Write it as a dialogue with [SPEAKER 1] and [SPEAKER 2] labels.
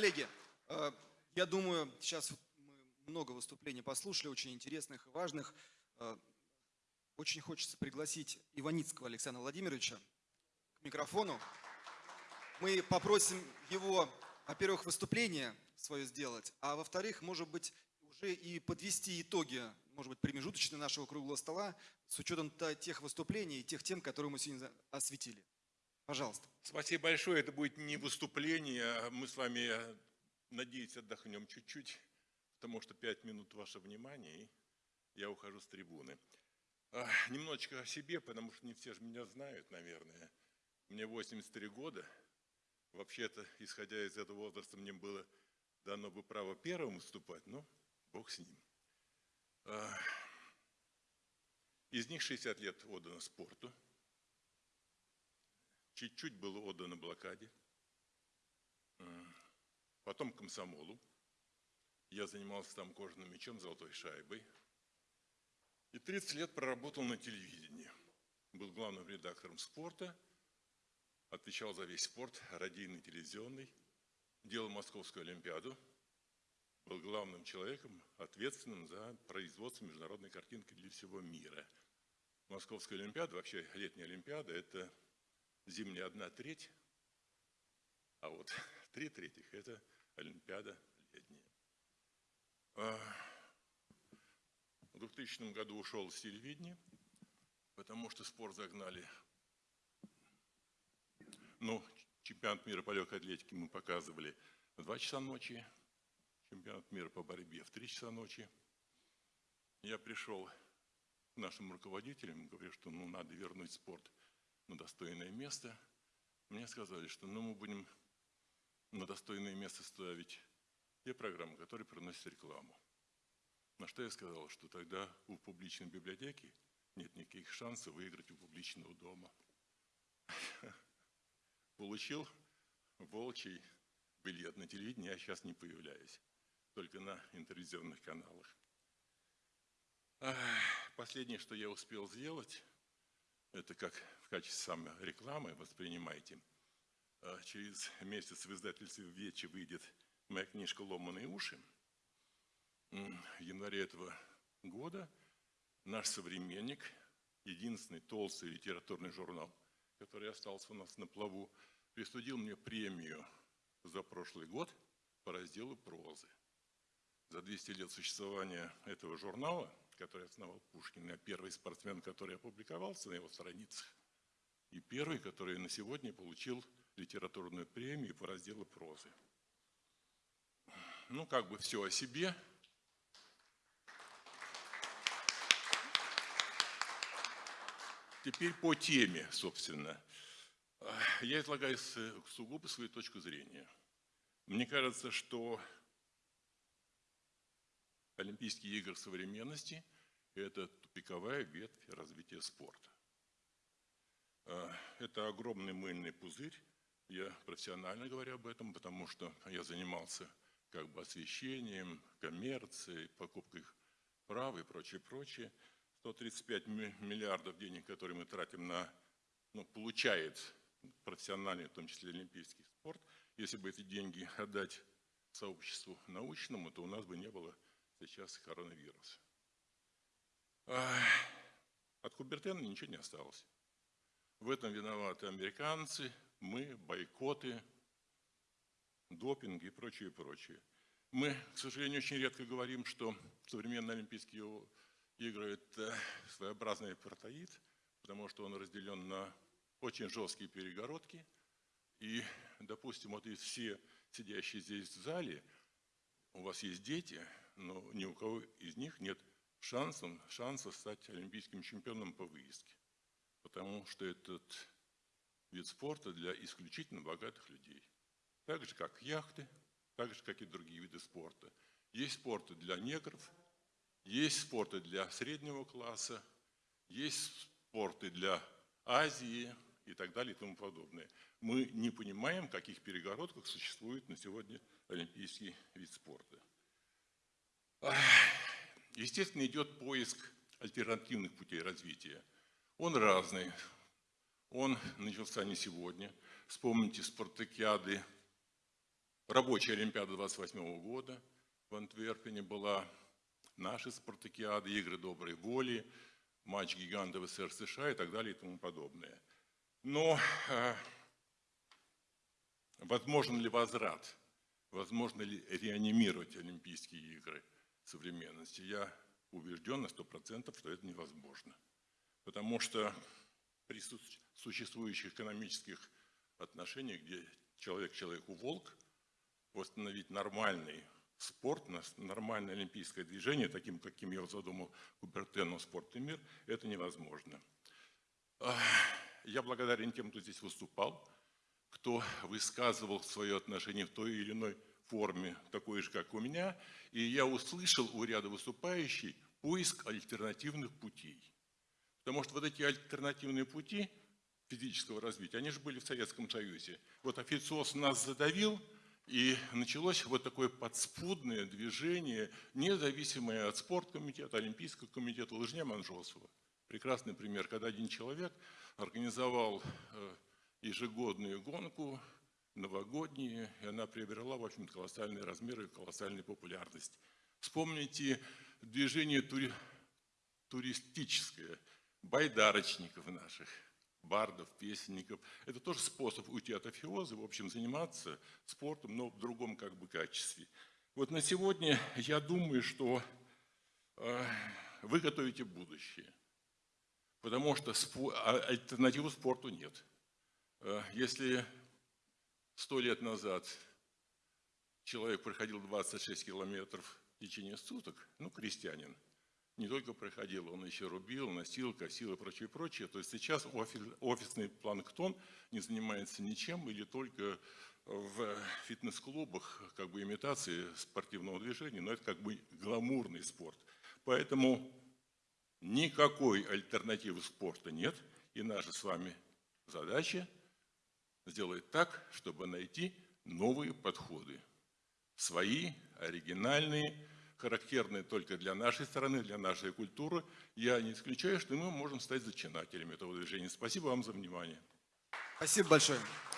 [SPEAKER 1] Коллеги, э, я думаю, сейчас мы много выступлений послушали, очень интересных и важных. Э, очень хочется пригласить Иваницкого Александра Владимировича к микрофону. Мы попросим его, во-первых, выступление свое сделать, а во-вторых, может быть, уже и подвести итоги, может быть, промежуточные нашего круглого стола с учетом тех выступлений и тех тем, которые мы сегодня осветили. Пожалуйста.
[SPEAKER 2] Спасибо большое. Это будет не выступление. Мы с вами, надеюсь, отдохнем чуть-чуть, потому что пять минут ваше внимание, и я ухожу с трибуны. А, немножечко о себе, потому что не все же меня знают, наверное. Мне 83 года. Вообще-то, исходя из этого возраста, мне было дано бы право первым выступать, но Бог с ним. А, из них 60 лет отдано спорту, чуть-чуть было отдано блокаде, потом комсомолу. Я занимался там кожаным мячом, золотой шайбой. И 30 лет проработал на телевидении. Был главным редактором спорта, отвечал за весь спорт, радийный, телевизионный, делал Московскую Олимпиаду, был главным человеком, ответственным за производство международной картинки для всего мира. Московская Олимпиада, вообще летняя Олимпиада, это зимняя одна треть, а вот три трети – это Олимпиада летняя. А, в 2000 году ушел с телевидения, потому что спор загнали. Ну, чемпионат мира по легкой атлетике мы показывали в 2 часа ночи, чемпионат мира по борьбе в 3 часа ночи. Я пришел к нашим руководителям, говорю, что ну, надо вернуть спорт на достойное место. Мне сказали, что ну, мы будем на достойное место ставить те программы, которые приносят рекламу. На что я сказал, что тогда у публичной библиотеки нет никаких шансов выиграть у публичного дома. Получил волчий билет на телевидении, я сейчас не появляюсь, только на интервизионных каналах. Последнее, что я успел сделать, это как качестве самой рекламы воспринимайте. А через месяц в издательстве «Вечи» выйдет моя книжка «Ломаные уши». В январе этого года наш современник, единственный толстый литературный журнал, который остался у нас на плаву, присудил мне премию за прошлый год по разделу прозы. За 200 лет существования этого журнала, который основал Пушкин, я первый спортсмен, который опубликовался на его страницах, и первый, который на сегодня получил литературную премию по разделу прозы. Ну, как бы все о себе. Теперь по теме, собственно. Я излагаю сугубо свою точку зрения. Мне кажется, что Олимпийские игры современности – это тупиковая ветвь развития спорта. Это огромный мыльный пузырь, я профессионально говорю об этом, потому что я занимался как бы освещением, коммерцией, покупкой прав и прочее, прочее. 135 миллиардов денег, которые мы тратим на, ну, получает профессиональный, в том числе олимпийский спорт. Если бы эти деньги отдать сообществу научному, то у нас бы не было сейчас коронавирус. От Кубертена ничего не осталось. В этом виноваты американцы, мы, бойкоты, допинг и прочее, прочее. Мы, к сожалению, очень редко говорим, что современные Олимпийские игры – это своеобразный апартеид, потому что он разделен на очень жесткие перегородки. И, допустим, вот из все сидящие здесь в зале, у вас есть дети – но ни у кого из них нет шанса, шанса стать олимпийским чемпионом по выездке. Потому что этот вид спорта для исключительно богатых людей. Так же, как яхты, так же, как и другие виды спорта. Есть спорты для негров, есть спорты для среднего класса, есть спорты для Азии и так далее и тому подобное. Мы не понимаем, в каких перегородках существует на сегодня олимпийский вид спорта. Естественно, идет поиск альтернативных путей развития. Он разный. Он начался не сегодня. Вспомните спартакиады рабочая Олимпиада 28 года в Антверпене была, наши спартакиады, игры доброй воли, матч гигантов СССР США и так далее и тому подобное. Но э, возможен ли возврат? Возможно ли реанимировать Олимпийские игры современности? Я убежден на 100%, что это невозможно. Потому что при су- существующих экономических отношениях, где человек человеку волк, восстановить нормальный спорт, нормальное олимпийское движение, таким, каким я задумал Кубертену «Спорт и мир», это невозможно. Я благодарен тем, кто здесь выступал, кто высказывал свое отношение в той или иной форме, такой же, как у меня, и я услышал у ряда выступающих поиск альтернативных путей. Потому что вот эти альтернативные пути физического развития, они же были в Советском Союзе. Вот официоз нас задавил, и началось вот такое подспудное движение, независимое от спорткомитета, Олимпийского комитета Лыжня Манжосова. Прекрасный пример, когда один человек организовал э, ежегодную гонку, новогоднюю, и она приобрела, в общем колоссальные размеры и колоссальную популярность. Вспомните движение тури- туристическое, байдарочников наших, бардов, песенников. Это тоже способ уйти от офиоза, в общем, заниматься спортом, но в другом как бы качестве. Вот на сегодня я думаю, что э, вы готовите будущее, потому что спо- а- альтернативы спорту нет. Э, Если сто лет назад человек проходил 26 километров в течение суток, ну, крестьянин, не только проходил, он еще рубил, носил, косил и прочее, прочее. То есть сейчас офи- офисный планктон не занимается ничем или только в фитнес-клубах как бы имитации спортивного движения, но это как бы гламурный спорт. Поэтому никакой альтернативы спорта нет, и наша с вами задача сделать так, чтобы найти новые подходы. Свои, оригинальные, характерные только для нашей страны, для нашей культуры. Я не исключаю, что мы можем стать зачинателями этого движения. Спасибо вам за внимание.
[SPEAKER 1] Спасибо большое.